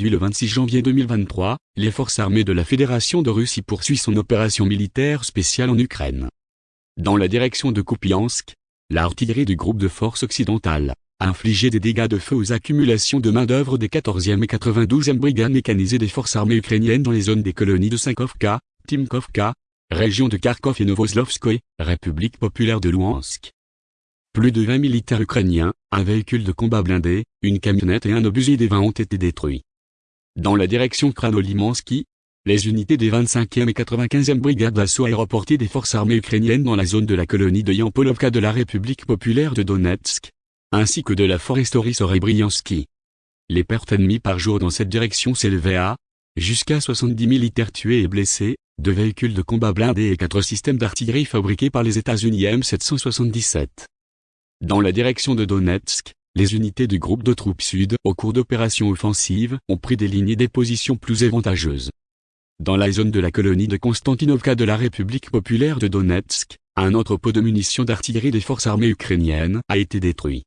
Le 26 janvier 2023, les forces armées de la Fédération de Russie poursuivent son opération militaire spéciale en Ukraine. Dans la direction de Kupiansk, l'artillerie du groupe de forces occidentales a infligé des dégâts de feu aux accumulations de main-d'œuvre des 14e et 92e brigades mécanisées des forces armées ukrainiennes dans les zones des colonies de Sankovka, Timkovka, région de Kharkov et Novoslovskoye, République populaire de Louhansk. Plus de 20 militaires ukrainiens, un véhicule de combat blindé, une camionnette et un obusier des 20 ont été détruits. Dans la direction Kranolimansky, les unités des 25e et 95e brigades d'assaut aéroportées des forces armées ukrainiennes dans la zone de la colonie de Yampolovka de la République populaire de Donetsk, ainsi que de la foresterie Sorebriansky. Les pertes ennemies par jour dans cette direction s'élevaient à jusqu'à 70 militaires tués et blessés, deux véhicules de combat blindés et quatre systèmes d'artillerie fabriqués par les États-Unis M777. Dans la direction de Donetsk, les unités du groupe de troupes sud, au cours d'opérations offensives, ont pris des lignes et des positions plus avantageuses. Dans la zone de la colonie de Konstantinovka de la République populaire de Donetsk, un entrepôt de munitions d'artillerie des forces armées ukrainiennes a été détruit.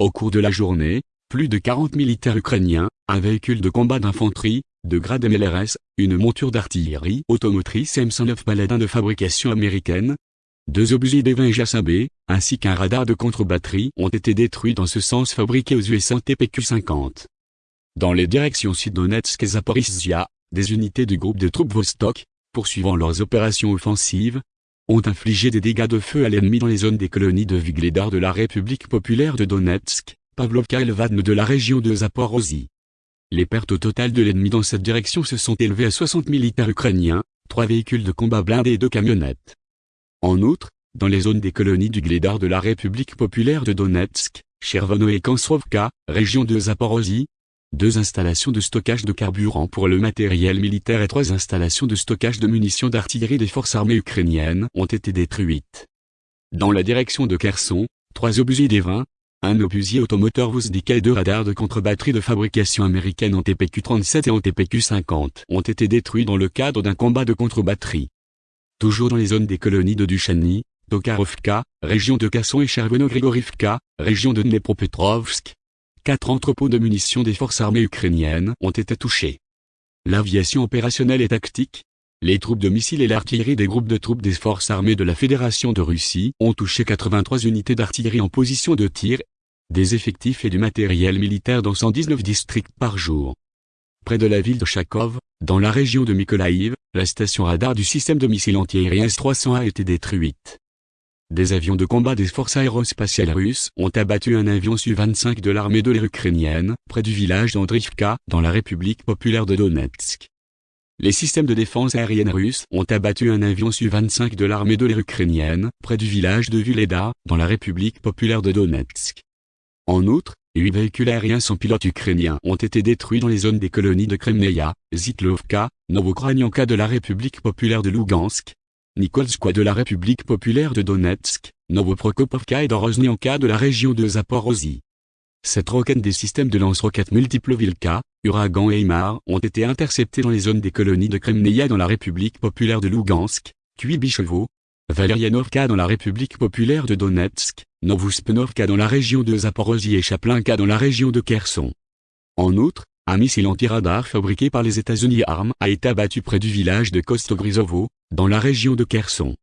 Au cours de la journée, plus de 40 militaires ukrainiens, un véhicule de combat d'infanterie, de grade MLRS, une monture d'artillerie automotrice M109 Paladin de fabrication américaine, deux obusiers des 20 JASAB, ainsi qu'un radar de contre-batterie ont été détruits dans ce sens fabriqués aux USA TPQ-50. Dans les directions Sud-Donetsk et Zaporizhia, des unités du groupe de troupes Vostok, poursuivant leurs opérations offensives, ont infligé des dégâts de feu à l'ennemi dans les zones des colonies de Vigledar de la République populaire de Donetsk, Pavlovka et Levadne de la région de Zaporozhye. Les pertes totales de l'ennemi dans cette direction se sont élevées à 60 militaires ukrainiens, trois véhicules de combat blindés et deux camionnettes. En outre, dans les zones des colonies du Glédar de la République populaire de Donetsk, Chervono et Kansrovka, région de Zaporozhye, deux installations de stockage de carburant pour le matériel militaire et trois installations de stockage de munitions d'artillerie des forces armées ukrainiennes ont été détruites. Dans la direction de Kherson, trois obusiers des 20, un obusier automoteur Vuzdika et deux radars de contre-batterie de fabrication américaine en TPQ-37 et en TPQ-50 ont été détruits dans le cadre d'un combat de contre-batterie. Toujours dans les zones des colonies de Duchany, Tokarovka, région de Kasson et Chervono-Grigorivka, région de Dnepropetrovsk, quatre entrepôts de munitions des forces armées ukrainiennes ont été touchés. L'aviation opérationnelle et tactique, les troupes de missiles et l'artillerie des groupes de troupes des forces armées de la Fédération de Russie ont touché 83 unités d'artillerie en position de tir, des effectifs et du matériel militaire dans 119 districts par jour. Près de la ville de Chakov, dans la région de Mykolaïv, la station radar du système de missiles antiaériens S-300 a été détruite. Des avions de combat des forces aérospatiales russes ont abattu un avion Su-25 de l'armée de l'air ukrainienne, près du village d'Andrivka, dans la République populaire de Donetsk. Les systèmes de défense aérienne russes ont abattu un avion Su-25 de l'armée de l'air ukrainienne, près du village de Vuleda, dans la République populaire de Donetsk. En outre, Huit véhicules aériens sans pilote ukrainiens ont été détruits dans les zones des colonies de Kremneia, Zitlovka, Novokranianka de la République populaire de Lugansk, Nikolskoye de la République populaire de Donetsk, Novoprokopovka et Doroznianka de la région de Zaporozhye. Cette roquette des systèmes de lance-roquettes multiples Vilka, Uragan et Imar ont été interceptés dans les zones des colonies de Kremneia dans la République populaire de Lugansk, Kuibychevo, Valerianovka dans la République populaire de Donetsk, Novouspnovka dans la région de Zaporozhye et Chaplinka dans la région de Kherson. En outre, un missile anti-radar fabriqué par les États-Unis ARM a été abattu près du village de Kostogrizovo, dans la région de Kherson.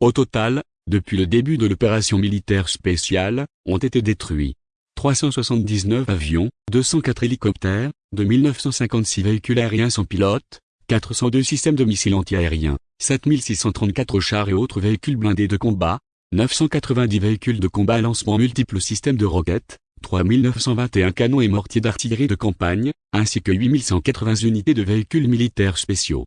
Au total, depuis le début de l'opération militaire spéciale, ont été détruits 379 avions, 204 hélicoptères, 2956 véhicules aériens sans pilote, 402 systèmes de missiles antiaériens, 7634 chars et autres véhicules blindés de combat, 990 véhicules de combat à lancement multiples systèmes de roquettes, 3921 canons et mortiers d'artillerie de campagne, ainsi que 8180 unités de véhicules militaires spéciaux.